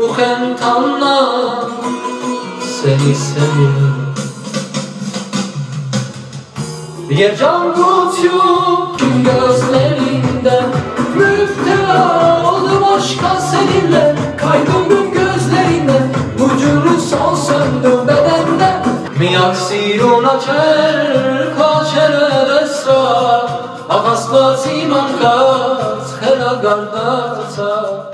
uken tanna Seni seviyorum. Bir can tutuyor gözlerinde Müptela oldum aşka seninle. Kayboldım gözlerinde Vücudu son söndü bedende Mi aksiruna cerka kaçer desra Akasla siman kat Hela gardasa